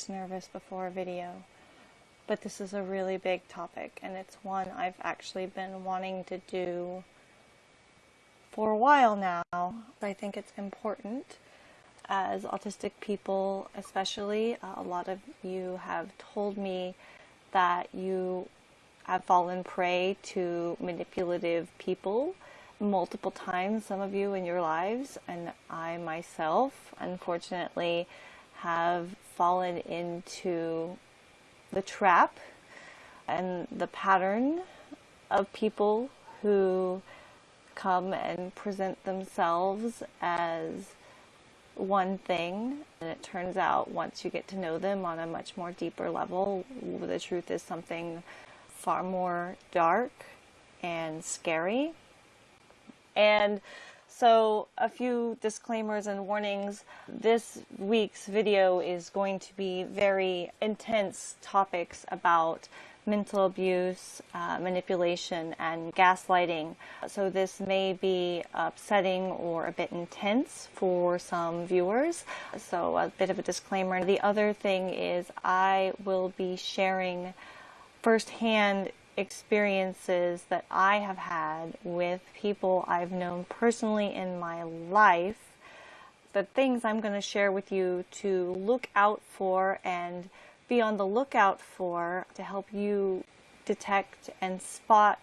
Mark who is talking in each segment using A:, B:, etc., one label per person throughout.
A: this nervous before a video, but this is a really big topic and it's one I've actually been wanting to do for a while now. I think it's important as autistic people, especially. Uh, a lot of you have told me that you have fallen prey to manipulative people multiple times, some of you in your lives, and I myself, unfortunately, have fallen into the trap and the pattern of people who come and present themselves as one thing. And it turns out once you get to know them on a much more deeper level the truth is something far more dark and scary. And so a few disclaimers and warnings. This week's video is going to be very intense topics about mental abuse, uh, manipulation, and gaslighting. So this may be upsetting or a bit intense for some viewers. So a bit of a disclaimer. The other thing is I will be sharing firsthand experiences that I have had with people I've known personally in my life, the things I'm going to share with you to look out for and be on the lookout for to help you detect and spot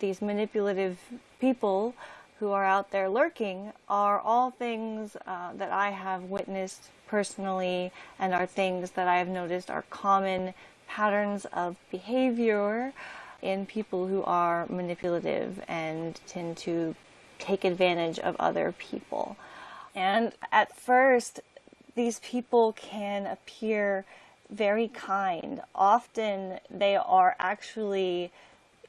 A: these manipulative people who are out there lurking are all things uh, that I have witnessed personally and are things that I have noticed are common patterns of behavior in people who are manipulative and tend to take advantage of other people. And at first, these people can appear very kind. Often they are actually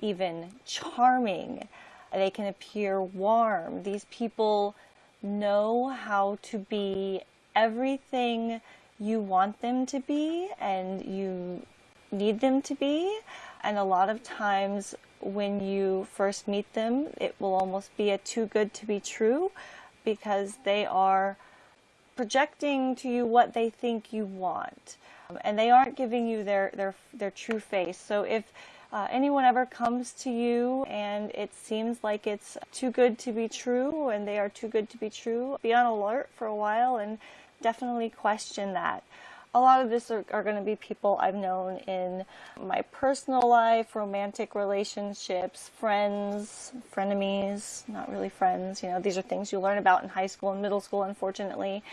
A: even charming. They can appear warm. These people know how to be everything you want them to be and you need them to be. And a lot of times when you first meet them, it will almost be a too good to be true because they are projecting to you what they think you want. Um, and they aren't giving you their, their, their true face. So if uh, anyone ever comes to you and it seems like it's too good to be true and they are too good to be true, be on alert for a while and definitely question that a lot of this are, are going to be people I've known in my personal life, romantic relationships, friends, frenemies, not really friends. You know, these are things you learn about in high school and middle school, unfortunately.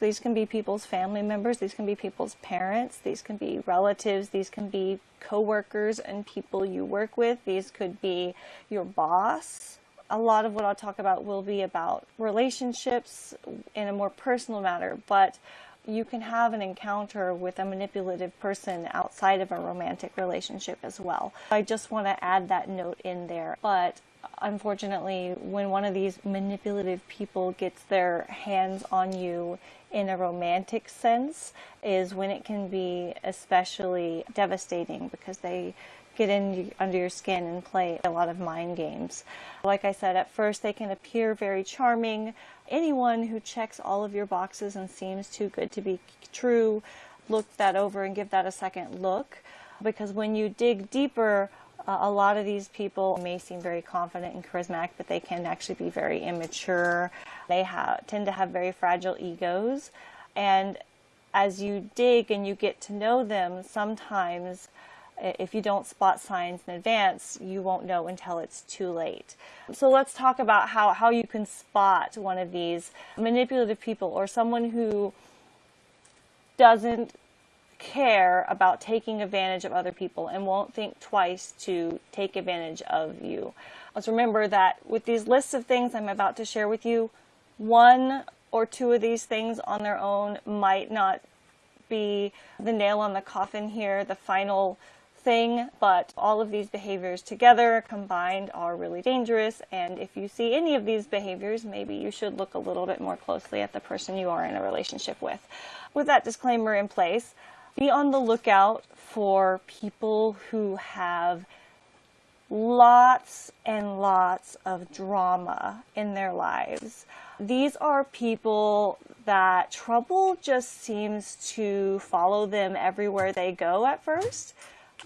A: These can be people's family members, these can be people's parents, these can be relatives, these can be coworkers and people you work with, these could be your boss. A lot of what I'll talk about will be about relationships in a more personal matter, but you can have an encounter with a manipulative person outside of a romantic relationship as well. I just want to add that note in there. But unfortunately, when one of these manipulative people gets their hands on you in a romantic sense is when it can be especially devastating because they get in under your skin and play a lot of mind games. Like I said, at first they can appear very charming. Anyone who checks all of your boxes and seems too good to be true, look that over and give that a second look. Because when you dig deeper, uh, a lot of these people may seem very confident and charismatic, but they can actually be very immature. They have, tend to have very fragile egos. And as you dig and you get to know them, sometimes if you don't spot signs in advance, you won't know until it's too late. So let's talk about how, how you can spot one of these manipulative people or someone who doesn't care about taking advantage of other people and won't think twice to take advantage of you. Let's remember that with these lists of things I'm about to share with you, one or two of these things on their own might not be the nail on the coffin here, the final thing, but all of these behaviors together combined are really dangerous. And if you see any of these behaviors, maybe you should look a little bit more closely at the person you are in a relationship with. With that disclaimer in place, be on the lookout for people who have lots and lots of drama in their lives. These are people that trouble just seems to follow them everywhere they go at first.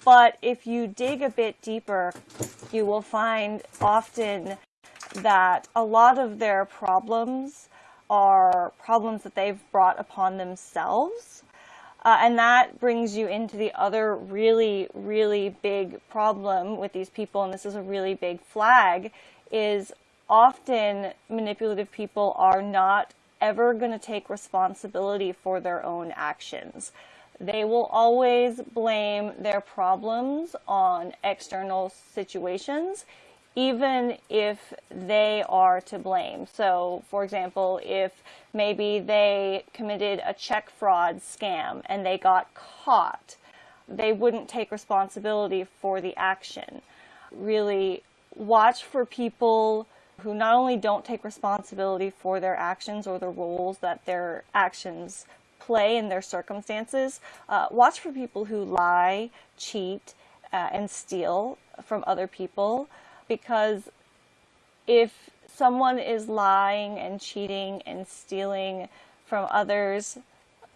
A: But if you dig a bit deeper, you will find often that a lot of their problems are problems that they've brought upon themselves. Uh, and that brings you into the other really, really big problem with these people, and this is a really big flag, is often manipulative people are not ever going to take responsibility for their own actions. They will always blame their problems on external situations, even if they are to blame. So, for example, if maybe they committed a check fraud scam and they got caught, they wouldn't take responsibility for the action. Really watch for people who not only don't take responsibility for their actions or the roles that their actions play in their circumstances. Uh, watch for people who lie, cheat, uh, and steal from other people because if someone is lying and cheating and stealing from others,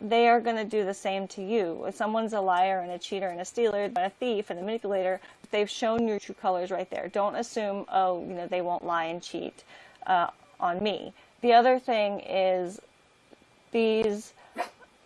A: they are going to do the same to you. If someone's a liar and a cheater and a stealer and a thief and a manipulator, they've shown your true colors right there. Don't assume, oh, you know, they won't lie and cheat uh, on me. The other thing is these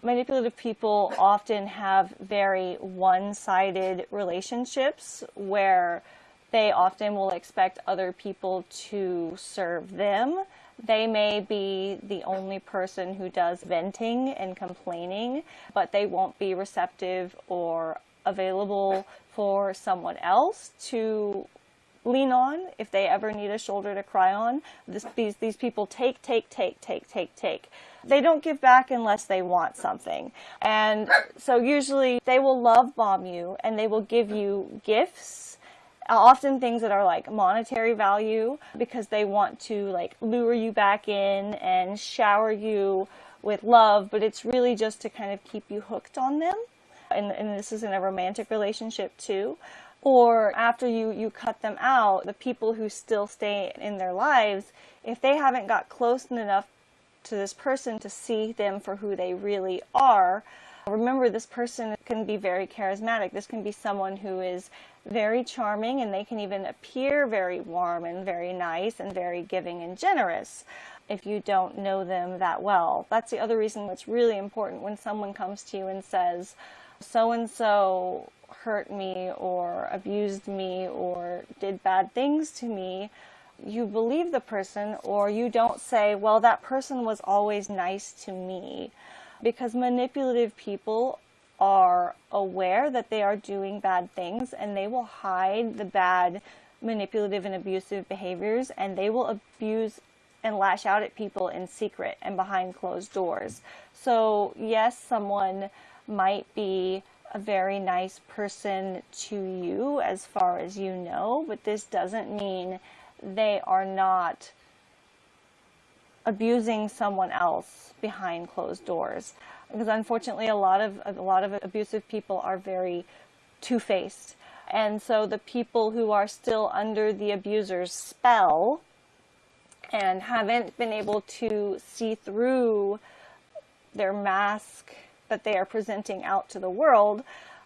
A: manipulative people often have very one-sided relationships where they often will expect other people to serve them. They may be the only person who does venting and complaining, but they won't be receptive or available for someone else to lean on if they ever need a shoulder to cry on. This, these, these people take, take, take, take, take, take. They don't give back unless they want something. And so usually they will love bomb you and they will give you gifts often things that are like monetary value because they want to like lure you back in and shower you with love but it's really just to kind of keep you hooked on them and, and this is in a romantic relationship too or after you, you cut them out, the people who still stay in their lives, if they haven't got close enough to this person to see them for who they really are, remember this person can be very charismatic. This can be someone who is very charming and they can even appear very warm and very nice and very giving and generous if you don't know them that well. That's the other reason that's really important when someone comes to you and says, so and so hurt me or abused me or did bad things to me, you believe the person or you don't say, well, that person was always nice to me. Because manipulative people are aware that they are doing bad things and they will hide the bad manipulative and abusive behaviors and they will abuse and lash out at people in secret and behind closed doors. So yes, someone might be a very nice person to you as far as you know, but this doesn't mean they are not abusing someone else behind closed doors. Because unfortunately, a lot of a lot of abusive people are very two-faced, and so the people who are still under the abuser's spell and haven't been able to see through their mask that they are presenting out to the world,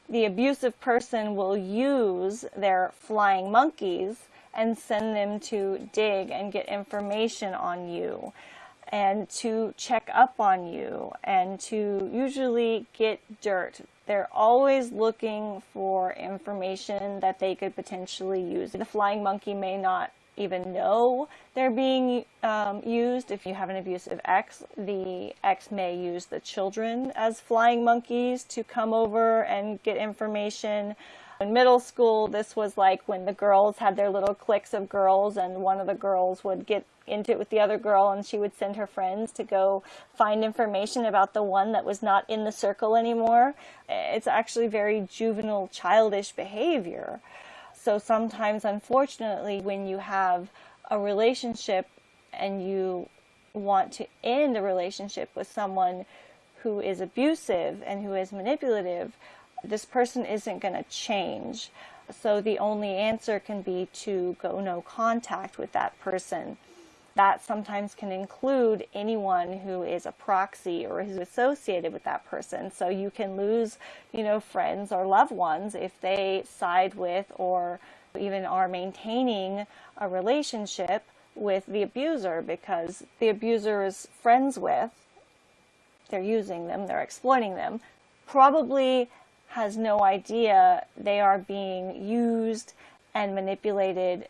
A: the abusive person will use their flying monkeys and send them to dig and get information on you and to check up on you and to usually get dirt. They're always looking for information that they could potentially use. The flying monkey may not even know they're being um, used. If you have an abusive ex, the ex may use the children as flying monkeys to come over and get information. In middle school, this was like when the girls had their little cliques of girls and one of the girls would get into it with the other girl and she would send her friends to go find information about the one that was not in the circle anymore. It's actually very juvenile, childish behavior. So sometimes, unfortunately, when you have a relationship and you want to end a relationship with someone who is abusive and who is manipulative, this person isn't going to change. So the only answer can be to go no contact with that person. That sometimes can include anyone who is a proxy or who's associated with that person. So you can lose, you know, friends or loved ones if they side with or even are maintaining a relationship with the abuser because the abuser is friends with, they're using them, they're exploiting them, probably has no idea they are being used and manipulated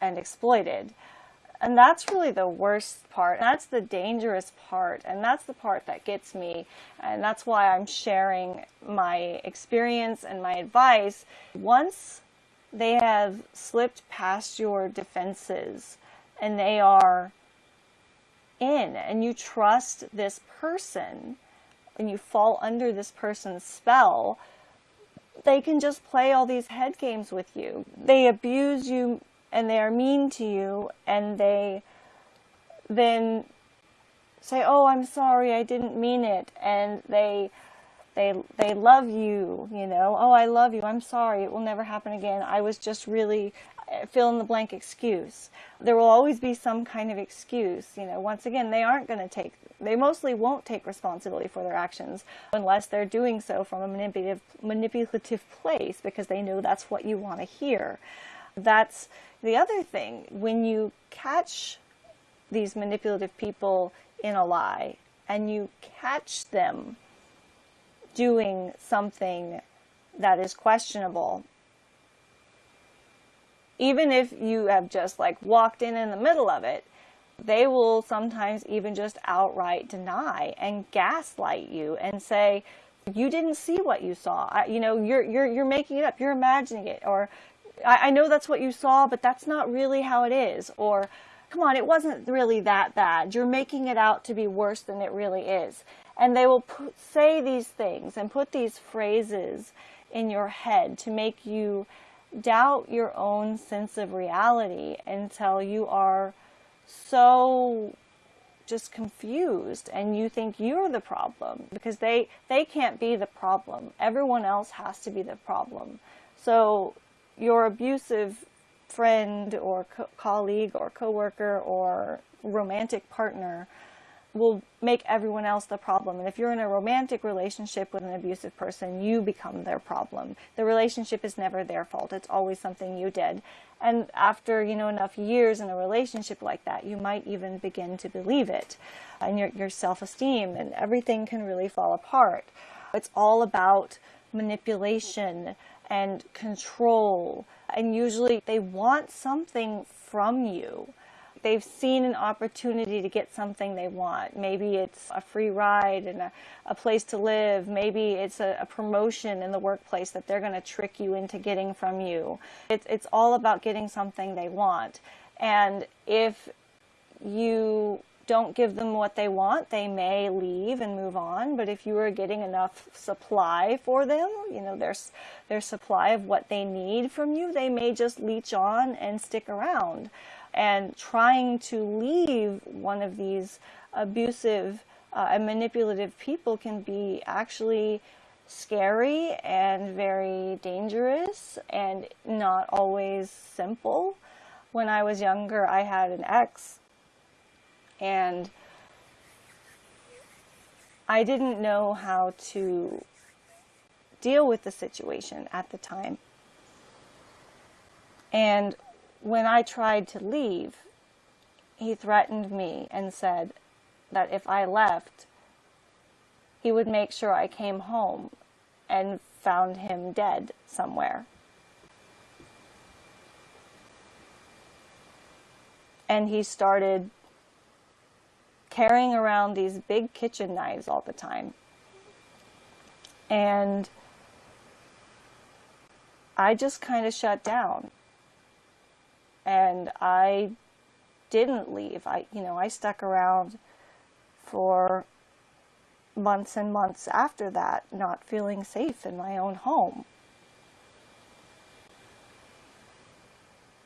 A: and exploited. And that's really the worst part. That's the dangerous part. And that's the part that gets me. And that's why I'm sharing my experience and my advice. Once they have slipped past your defenses and they are in, and you trust this person, and you fall under this person's spell, they can just play all these head games with you. They abuse you and they are mean to you and they then say, "Oh, I'm sorry, I didn't mean it." And they they they love you, you know. "Oh, I love you. I'm sorry. It will never happen again. I was just really uh, fill in the blank excuse. There will always be some kind of excuse, you know. Once again, they aren't going to take they mostly won't take responsibility for their actions unless they're doing so from a manipulative manipulative place because they know that's what you want to hear. That's the other thing. When you catch these manipulative people in a lie and you catch them doing something that is questionable, even if you have just like walked in in the middle of it, they will sometimes even just outright deny and gaslight you and say, you didn't see what you saw. I, you know, you're, you're, you're making it up. You're imagining it. Or I, I know that's what you saw, but that's not really how it is. Or, come on, it wasn't really that bad. You're making it out to be worse than it really is. And they will put, say these things and put these phrases in your head to make you doubt your own sense of reality until you are so just confused and you think you're the problem because they they can't be the problem everyone else has to be the problem so your abusive friend or co- colleague or coworker or romantic partner will make everyone else the problem. And if you're in a romantic relationship with an abusive person, you become their problem. The relationship is never their fault. It's always something you did. And after, you know, enough years in a relationship like that, you might even begin to believe it. And your, your self-esteem and everything can really fall apart. It's all about manipulation and control. And usually they want something from you they've seen an opportunity to get something they want. Maybe it's a free ride and a, a place to live. Maybe it's a, a promotion in the workplace that they're going to trick you into getting from you. It's, it's all about getting something they want. And if you don't give them what they want, they may leave and move on. But if you are getting enough supply for them, you know, their, their supply of what they need from you, they may just leech on and stick around and trying to leave one of these abusive uh, and manipulative people can be actually scary and very dangerous and not always simple. When I was younger, I had an ex and I didn't know how to deal with the situation at the time. And when I tried to leave, he threatened me and said that if I left, he would make sure I came home and found him dead somewhere. And he started carrying around these big kitchen knives all the time. And I just kind of shut down and I didn't leave. I, you know, I stuck around for months and months after that, not feeling safe in my own home.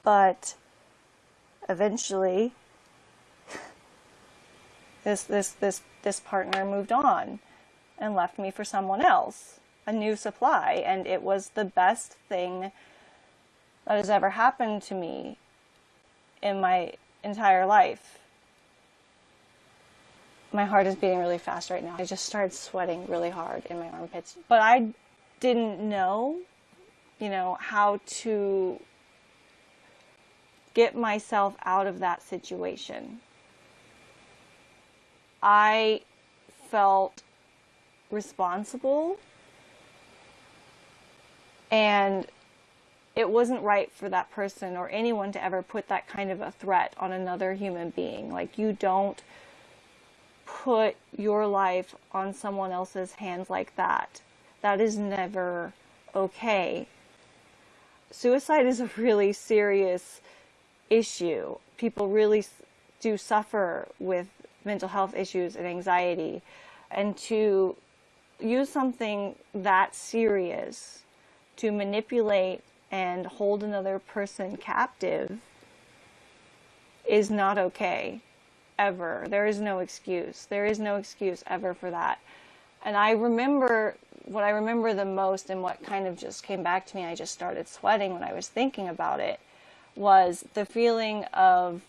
A: But eventually, this this this this partner moved on and left me for someone else, a new supply, and it was the best thing that has ever happened to me in my entire life. My heart is beating really fast right now. I just started sweating really hard in my armpits. But I didn't know, you know, how to get myself out of that situation. I felt responsible and it wasn't right for that person or anyone to ever put that kind of a threat on another human being. Like, you don't put your life on someone else's hands like that. That is never okay. Suicide is a really serious issue. People really do suffer with mental health issues and anxiety. And to use something that serious to manipulate and hold another person captive is not okay ever. There is no excuse. There is no excuse ever for that. And I remember what I remember the most and what kind of just came back to me, I just started sweating when I was thinking about it, was the feeling of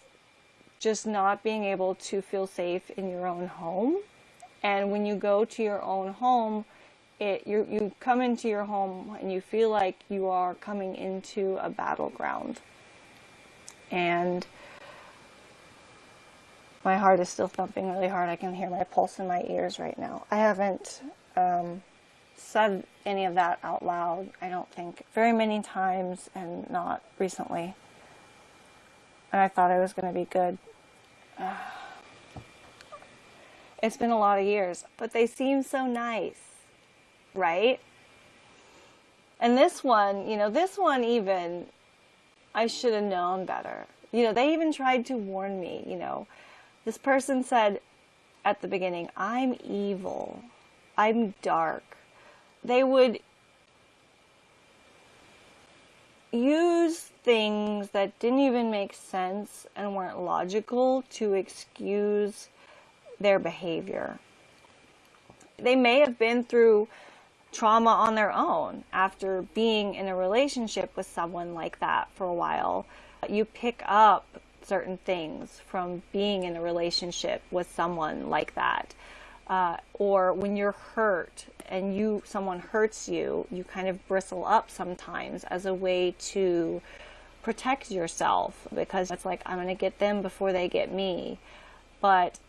A: just not being able to feel safe in your own home. And when you go to your own home, it you you come into your home and you feel like you are coming into a battleground. And my heart is still thumping really hard. I can hear my pulse in my ears right now. I haven't um, said any of that out loud i don't think very many times and not recently and i thought i was going to be good it's been a lot of years but they seem so nice right? And this one, you know, this one even, I should have known better. You know, they even tried to warn me, you know. This person said at the beginning, I'm evil. I'm dark. They would use things that didn't even make sense and weren't logical to excuse their behavior. They may have been through trauma on their own after being in a relationship with someone like that for a while. You pick up certain things from being in a relationship with someone like that. Uh, or when you're hurt and you someone hurts you, you kind of bristle up sometimes as a way to protect yourself because it's like I'm going to get them before they get me. But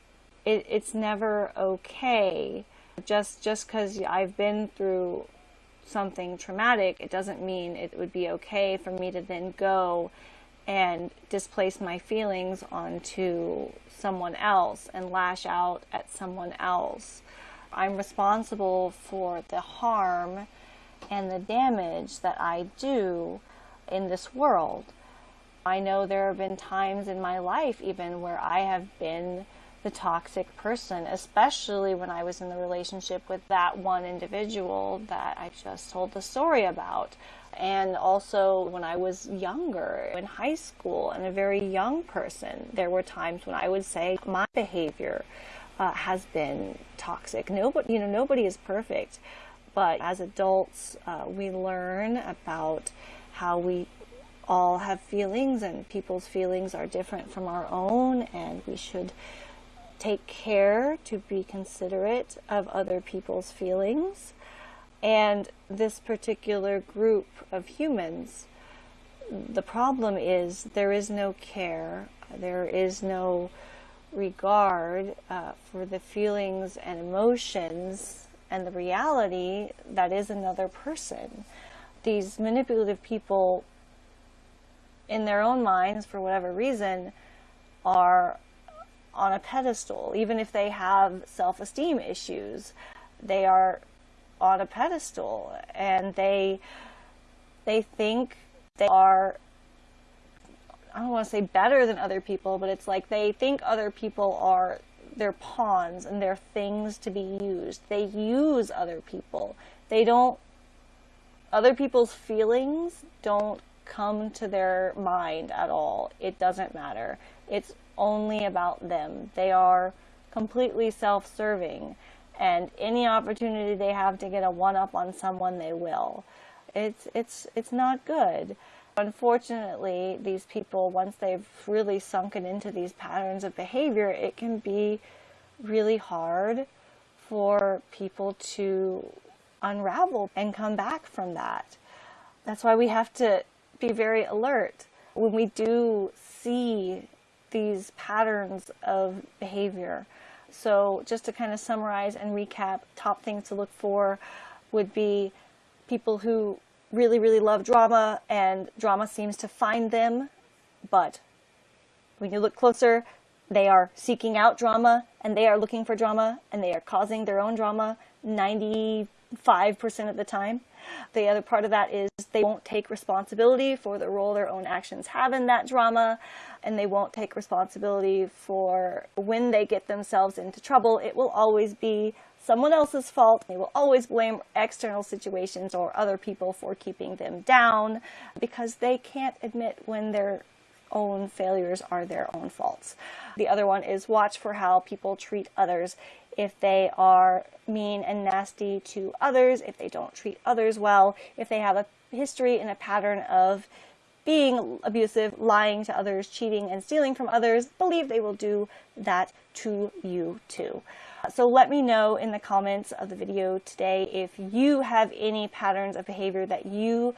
A: it, it's never okay just just because I've been through something traumatic, it doesn't mean it would be okay for me to then go and displace my feelings onto someone else and lash out at someone else. I'm responsible for the harm and the damage that I do in this world. I know there have been times in my life even where I have been the toxic person, especially when I was in the relationship with that one individual that I just told the story about. And also when I was younger, in high school, and a very young person, there were times when I would say my behavior uh, has been toxic. Nobody, you know, nobody is perfect, but as adults, uh, we learn about how we all have feelings, and people's feelings are different from our own, and we should take care to be considerate of other people's feelings. And this particular group of humans, the problem is there is no care, there is no regard uh, for the feelings and emotions and the reality that is another person. These manipulative people, in their own minds, for whatever reason, are on a pedestal. Even if they have self esteem issues, they are on a pedestal and they they think they are I don't want to say better than other people, but it's like they think other people are their pawns and they're things to be used. They use other people. They don't other people's feelings don't come to their mind at all. It doesn't matter. It's only about them. They are completely self serving, and any opportunity they have to get a one up on someone, they will. It's, it's, it's not good. Unfortunately, these people, once they've really sunken into these patterns of behavior, it can be really hard for people to unravel and come back from that. That's why we have to be very alert when we do see these patterns of behavior. So just to kind of summarize and recap, top things to look for would be people who really, really love drama and drama seems to find them, but when you look closer, they are seeking out drama and they are looking for drama and they are causing their own drama 95% of the time. The other part of that is they won't take responsibility for the role their own actions have in that drama, and they won't take responsibility for when they get themselves into trouble. It will always be someone else's fault. They will always blame external situations or other people for keeping them down because they can't admit when their own failures are their own faults. The other one is watch for how people treat others if they are mean and nasty to others, if they don't treat others well, if they have a history and a pattern of being abusive, lying to others, cheating and stealing from others, believe they will do that to you too. So let me know in the comments of the video today if you have any patterns of behavior that you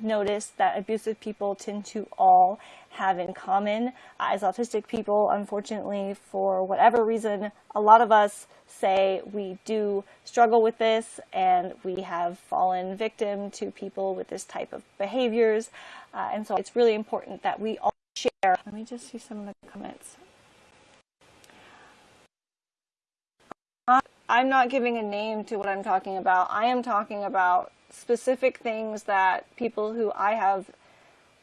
A: notice that abusive people tend to all have in common. As autistic people, unfortunately, for whatever reason, a lot of us say we do struggle with this and we have fallen victim to people with this type of behaviors. Uh, and so it's really important that we all share. Let me just see some of the comments. I'm not giving a name to what I'm talking about. I am talking about specific things that people who I have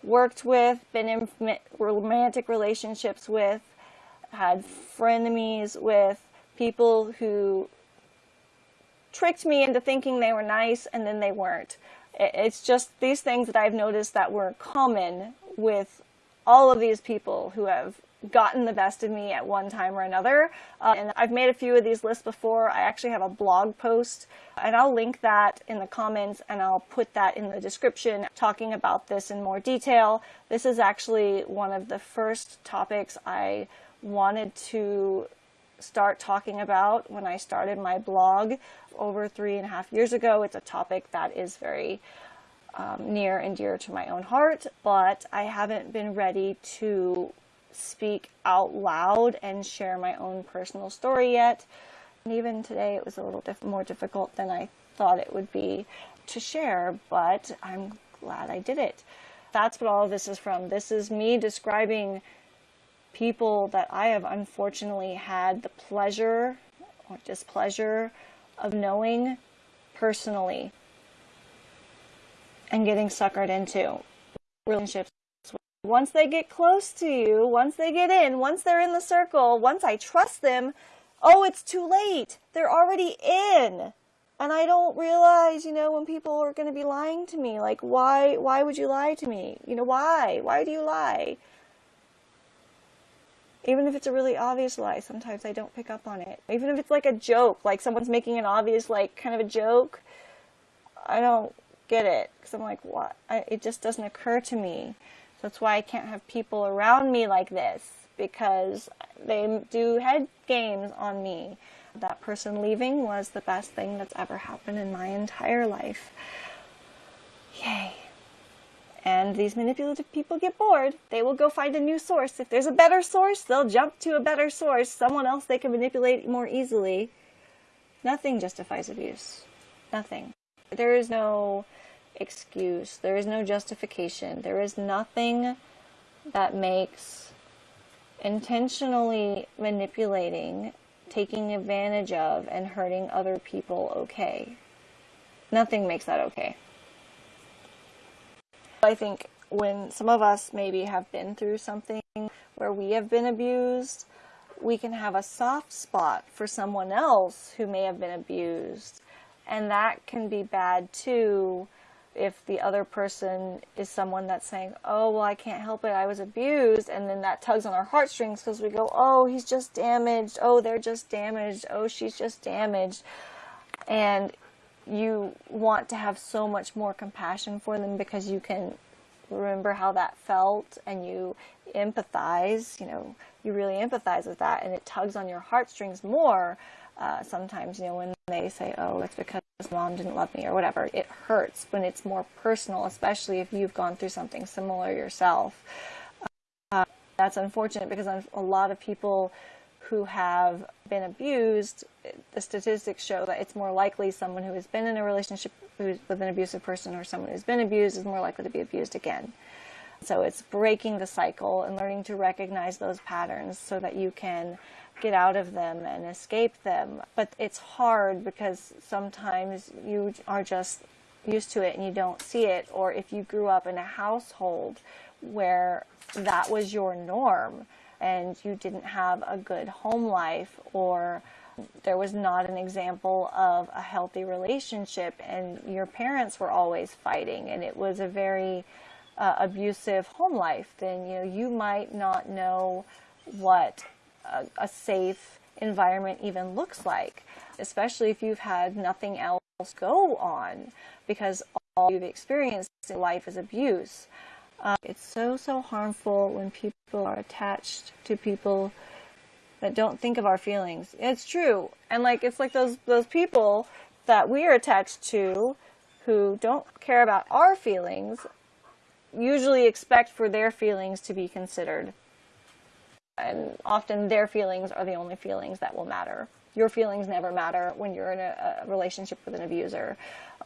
A: worked with, been in romantic relationships with, had frenemies with, people who tricked me into thinking they were nice and then they weren't. It's just these things that I've noticed that were common with all of these people who have gotten the best of me at one time or another. Uh, and I've made a few of these lists before. I actually have a blog post and I'll link that in the comments and I'll put that in the description talking about this in more detail. This is actually one of the first topics I wanted to start talking about when I started my blog over three and a half years ago. It's a topic that is very um, near and dear to my own heart, but I haven't been ready to speak out loud and share my own personal story yet. And even today it was a little diff more difficult than I thought it would be to share, but I'm glad I did it. That's what all of this is from. This is me describing people that I have unfortunately had the pleasure or displeasure of knowing personally and getting suckered into relationships once they get close to you, once they get in, once they're in the circle, once I trust them, oh, it's too late. They're already in. And I don't realize, you know, when people are going to be lying to me, like, why, why would you lie to me? You know, why? Why do you lie? Even if it's a really obvious lie, sometimes I don't pick up on it. Even if it's like a joke, like someone's making an obvious, like, kind of a joke, I don't get it. Because I'm like, what? I, it just doesn't occur to me. That's why I can't have people around me like this because they do head games on me. That person leaving was the best thing that's ever happened in my entire life. Yay. And these manipulative people get bored. They will go find a new source. If there's a better source, they'll jump to a better source, someone else they can manipulate more easily. Nothing justifies abuse. Nothing. There is no excuse. There is no justification. There is nothing that makes intentionally manipulating, taking advantage of, and hurting other people okay. Nothing makes that okay. I think when some of us maybe have been through something where we have been abused, we can have a soft spot for someone else who may have been abused. And that can be bad too if the other person is someone that's saying, oh, well, I can't help it, I was abused, and then that tugs on our heartstrings because we go, oh, he's just damaged, oh, they're just damaged, oh, she's just damaged. And you want to have so much more compassion for them because you can remember how that felt and you empathize, you know, you really empathize with that and it tugs on your heartstrings more. Uh, sometimes, you know, when they say, oh, it's because mom didn't love me or whatever, it hurts when it's more personal, especially if you've gone through something similar yourself. Uh, that's unfortunate because a lot of people who have been abused, the statistics show that it's more likely someone who has been in a relationship with an abusive person or someone who's been abused is more likely to be abused again. So it's breaking the cycle and learning to recognize those patterns so that you can get out of them and escape them. But it's hard because sometimes you are just used to it and you don't see it. Or if you grew up in a household where that was your norm and you didn't have a good home life or there was not an example of a healthy relationship and your parents were always fighting and it was a very uh, abusive home life then you know you might not know what a, a safe environment even looks like especially if you've had nothing else go on because all you've experienced in life is abuse uh, it's so so harmful when people are attached to people that don't think of our feelings. It's true. And like it's like those those people that we are attached to who don't care about our feelings usually expect for their feelings to be considered. And often their feelings are the only feelings that will matter. Your feelings never matter when you're in a, a relationship with an abuser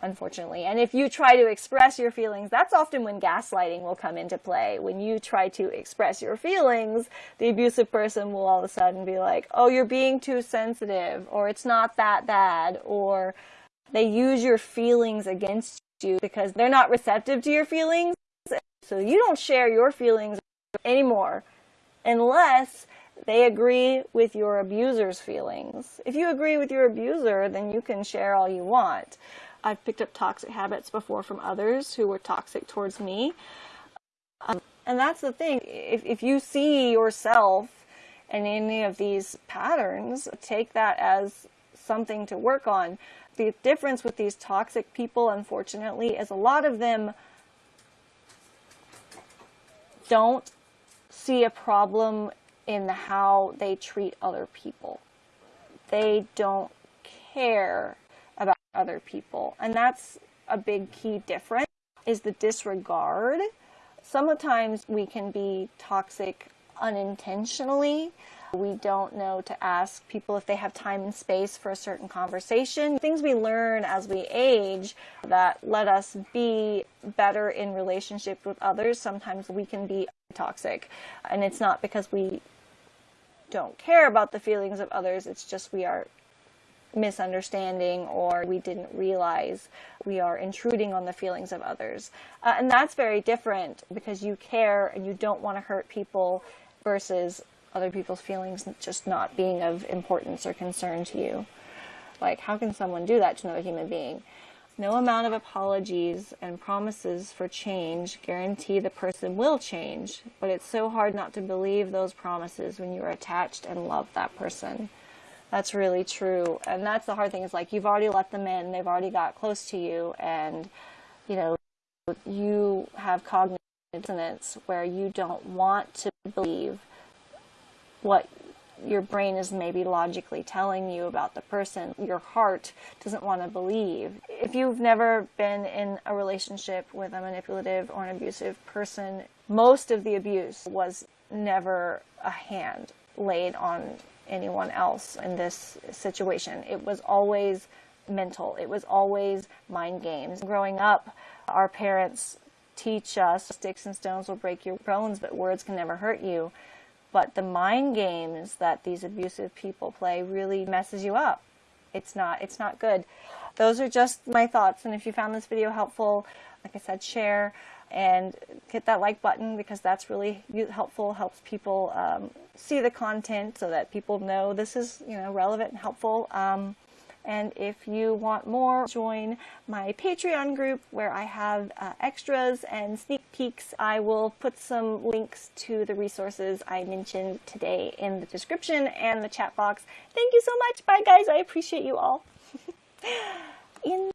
A: unfortunately. And if you try to express your feelings, that's often when gaslighting will come into play. When you try to express your feelings, the abusive person will all of a sudden be like, oh, you're being too sensitive, or it's not that bad, or they use your feelings against you because they're not receptive to your feelings. So you don't share your feelings anymore unless they agree with your abuser's feelings. If you agree with your abuser, then you can share all you want. I've picked up toxic habits before from others who were toxic towards me. Um, and that's the thing. If, if you see yourself in any of these patterns, take that as something to work on. The difference with these toxic people, unfortunately, is a lot of them don't see a problem in how they treat other people. They don't care about other people. And that's a big key difference is the disregard. Sometimes we can be toxic unintentionally. We don't know to ask people if they have time and space for a certain conversation. Things we learn as we age that let us be better in relationship with others. Sometimes we can be toxic and it's not because we don't care about the feelings of others. It's just we are misunderstanding or we didn't realize we are intruding on the feelings of others. Uh, and that's very different because you care and you don't want to hurt people versus other people's feelings just not being of importance or concern to you. Like, how can someone do that to another human being? No amount of apologies and promises for change guarantee the person will change, but it's so hard not to believe those promises when you're attached and love that person. That's really true. And that's the hard thing is like you've already let them in, they've already got close to you and you know you have cognitive dissonance where you don't want to believe what your brain is maybe logically telling you about the person. Your heart doesn't want to believe. If you've never been in a relationship with a manipulative or an abusive person, most of the abuse was never a hand laid on anyone else in this situation. It was always mental. It was always mind games. Growing up, our parents teach us sticks and stones will break your bones, but words can never hurt you. But the mind games that these abusive people play really messes you up. It's not, it's not good. Those are just my thoughts. And if you found this video helpful, like I said, share and hit that like button because that's really helpful, helps people um, see the content so that people know this is you know relevant and helpful. Um, and if you want more, join my Patreon group where I have uh, extras and sneak peeks. I will put some links to the resources I mentioned today in the description and the chat box. Thank you so much. Bye guys. I appreciate you all. in